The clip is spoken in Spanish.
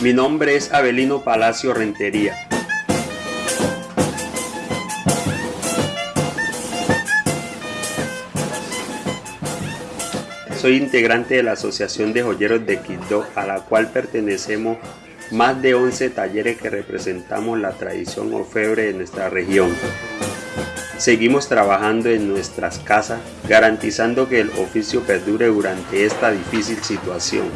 Mi nombre es Abelino Palacio Rentería. Soy integrante de la Asociación de Joyeros de Quito, a la cual pertenecemos más de 11 talleres que representamos la tradición orfebre de nuestra región. Seguimos trabajando en nuestras casas, garantizando que el oficio perdure durante esta difícil situación.